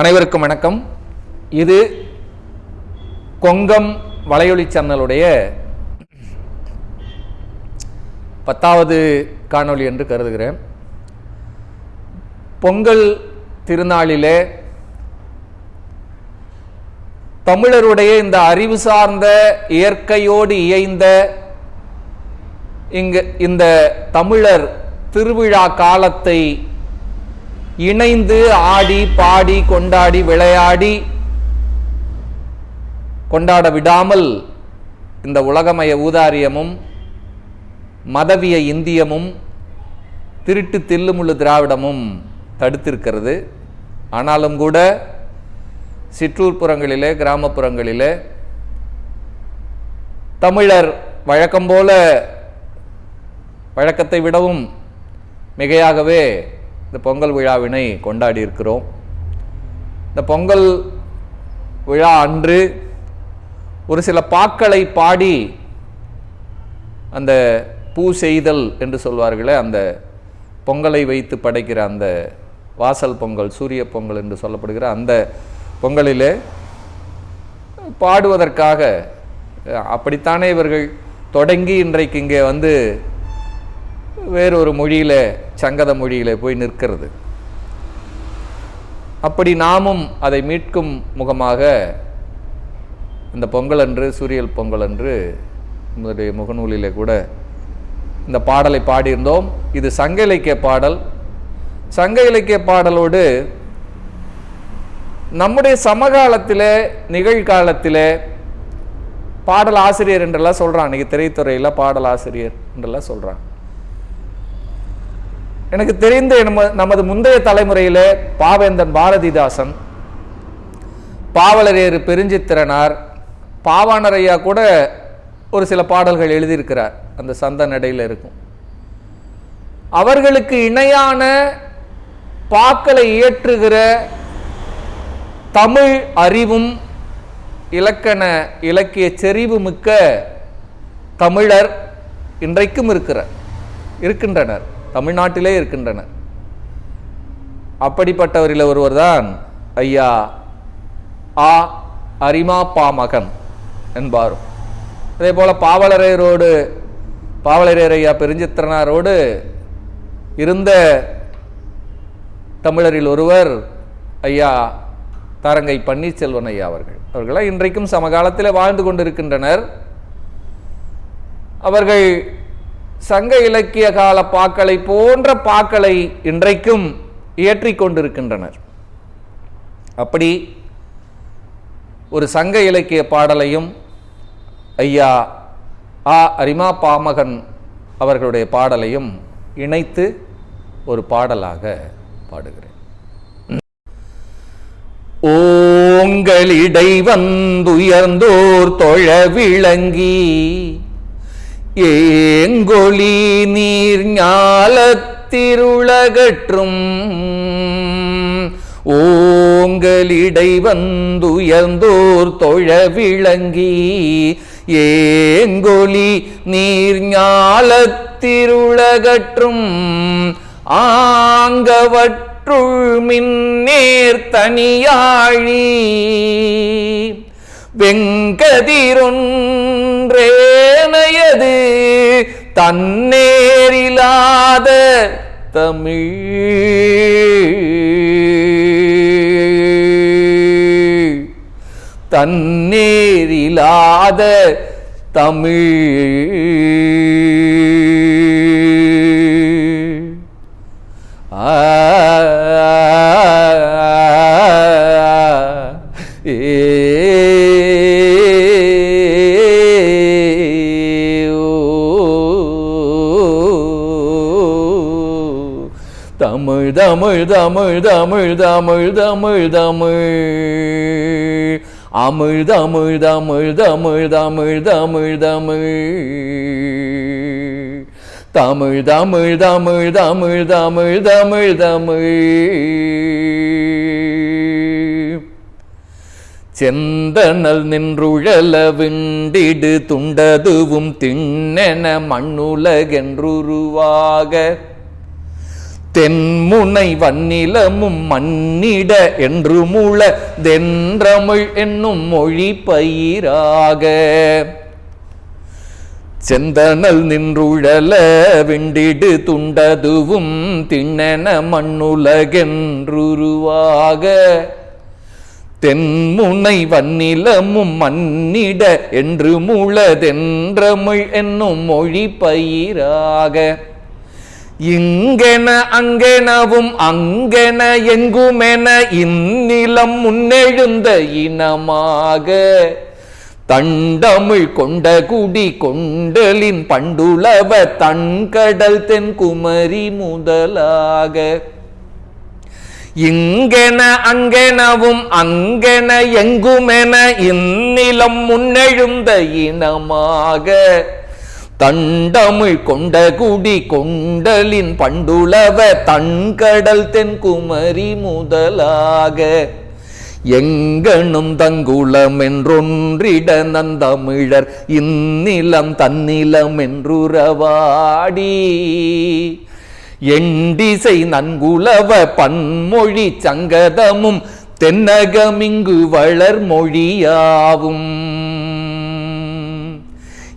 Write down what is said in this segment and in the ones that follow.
அனைவருக்கும் வணக்கம். இது கொங்கம் வலையொலி சேனலுடைய பத்தாவது காணொளி என்று கருதுகிறேன். பொங்கல் திருநாளிலே தமிழருடைய இந்த அறிவு சார்ந்த இயற்கையோடு இயைந்த இங்கு இந்த தமிழர் திருவிழா காலத்தை இணைந்து ஆடி பாடி கொண்டாடி விளையாடி கொண்டாட விடாமல் இந்த உலகமய ஊதாரியமும் மதவிய இந்தியமும் திருட்டு தில்லுமுள்ளு திராவிடமும் தடுத்திருக்கிறது. ஆனாலும் கூட சிற்றூர் புறங்களிலே கிராமப்புறங்களிலே தமிழர் வழக்கம் போல வழக்கத்தை விடவும் மிகையாகவே இந்த பொங்கல் விழாவினை கொண்டாடி இருக்கிறோம். இந்த பொங்கல் விழா அன்று ஒரு சில பாக்களை பாடி அந்த பூ செய்தல் என்று சொல்வார்களே அந்த பொங்கலை வைத்து படைக்கிற அந்த வாசல் பொங்கல் சூரிய பொங்கல் என்று சொல்லப்படுகிற அந்த பொங்கலிலே பாடுவதற்காக அப்படித்தானே இவர்கள் தொடங்கி இன்றைக்கு இங்கே வந்து வேறொரு மொழியில் சங்கத மொழியில் போய் நிற்கிறது. அப்படி நாமும் அதை மீட்கும் முகமாக இந்த பொங்கல் அன்று சூரியல் பொங்கல் அன்று நம்முடைய முகநூலிலே கூட இந்த பாடலை பாடியிருந்தோம். இது சங்க இலக்கிய பாடல். சங்க இலக்கிய பாடலோடு நம்முடைய சமகாலத்தில் நிகழ்காலத்தில் பாடல் ஆசிரியர் என்றெல்லாம் சொல்கிறான் அன்றைக்கி திரைத்துறையில் பாடல் ஆசிரியர் என்றெல்லாம் சொல்கிறான் எனக்கு தெரிந்த நமது முந்தைய தலைமுறையில் பாவேந்தன் பாரதிதாசன் பாவலரேறு பெருஞ்சித்திரனார் பாவாணர் ஐயா கூட ஒரு சில பாடல்கள் எழுதியிருக்கிறார். அந்த சந்த நடையில் இருக்கும். அவர்களுக்கு இணையான பாக்களை இயற்றுகிற தமிழ் அறிவும் இலக்கண இலக்கிய செறிவு மிக்க தமிழர் இன்றைக்கும் இருக்கிறார் இருக்கின்றனர். தமிழ்நாட்டிலே இருக்கின்றனர். அப்படிப்பட்டவரில் ஒருவர் தான் ஐயா ஆ அரிமா பாமகன் என்பாரும். அதே போல பாவலரையரோடு பாவலரையர் ஐயா பெருஞ்சித்திரனாரோடு இருந்த தமிழரில் ஒருவர் ஐயா தரங்கை பன்னீர்செல்வன் ஐயா அவர்கள். அவர்களாம் இன்றைக்கும் சமகாலத்தில் வாழ்ந்து கொண்டிருக்கின்றனர். அவர்கள் சங்க இலக்கிய கால பாக்களை போன்ற பாக்களை இன்றைக்கும் இயற்றிக் கொண்டிருக்கின்றனர். அப்படி ஒரு சங்க இலக்கிய பாடலையும் ஐயா ஆ அரிமா பாமகன் அவர்களுடைய பாடலையும் இணைத்து ஒரு பாடலாக பாடுகிறேன். ஓங்களிடை வந்துயர்ந்தோர் தொழ விளங்கி ஏங்கொழி நீர் ஞாலத்திருளகற்றும் ஓங்கலிடை வந்துயர்ந்தோர் தொழ விளங்கி ஏங்கொழி நீர் ஞாலத்திருளகற்றும் ஆங்கவற்றுள் மின்னேர் தனியாழி வெங்கதிரொன்றேனையது தன்னேரிலாத தமிழ். தன்னேரிலாத தமிழ். தமிழ் தமிழ் தமிழ் தமிழ் தமிழ் தமிழ் தமிழ் அமிழ் தமிழ் தமிழ் தமிழ் தமிழ் தமிழ் தமிழ் தமிழ் தமிழ் தமிழ் தமிழ் தமிழ் தமிழ் தமிழ் செந்தனல் நின்றுழல விண்டிடு துண்டதுவும் திண்ணென மண்ணுலகென்றுருவாக. தென்முனை வன்னிலமும் மன்னிட என்று மூள தென்றமிழ் என்னும் மொழி பயிராக. செந்தனல் நின்றுழல விண்டிடு துண்டதுவும் திண்ணென மண்ணுலகென்றுருவாக. தென்முனை வன்னிலமும் மன்னிட என்று மூளதென்றமிழ் என்னும் மொழி பயிராக. இங்கென அங்கெனவும் அங்கென எங்குமென இந்நிலம் முன்னெழுந்த இனமாக. தண்டமிழ் கொண்ட குடி கொண்டலின் பண்டுளவ தன்கடல் தென்குமரி முதலாக. இங்கென அங்கெனவும் அங்கென எங்குமென இந்நிலம் முன்னெழுந்த இனமாக. தண்டமிழ் கொண்ட குடி கொண்டலின் பண்டுளவ தன்கடல் தென்குமரி முதலாக. எங்கனும் தங்குளம் என்றொன்றிட நந்தமிழர் இந்நிலம் தன்னிலம் என்றுறவாடி. எண்டிசை நன்குலவ பன்மொழி சங்கதமும் தென்னகமிங்கு வளர் மொழியாவும்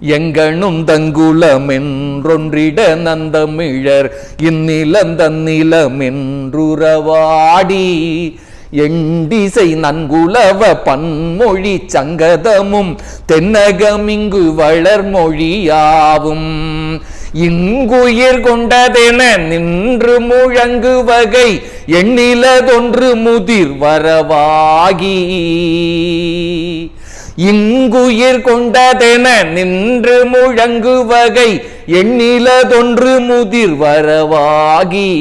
எங்கனும் தங்குலம் என்றொன்றிட நந்தமிழர் இந்நிலம் தன்னிலம் என்றுறவாடி எண்டிசை நன்குலவ பன்மொழி சங்கதமும் தென்னகமிங்கு வளர்மொழியாவும். இங்குயிர் கொண்டதென நின்று முழங்கு வகை எண்ணிலதொன்று முதிர் வரவாகி. இங்குயிர் கொண்டதென நின்று முழங்கு வகை எண்ணிலதொன்று முதிர் வரவாகி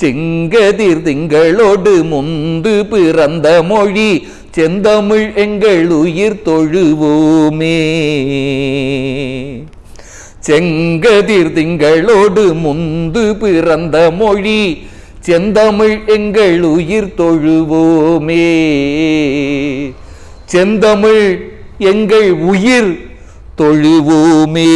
செங்கதிர் திங்களோடு முந்து பிறந்த மொழி செந்தமிழ் எங்கள் உயிர் தொழுவோமே. செங்கதிர் திங்களோடு முந்து பிறந்த மொழி செந்தமிழ் எங்கள் உயிர் தொழுவோமே. செந்தமிழ் எங்கள் உயிர் தொழுவோமே.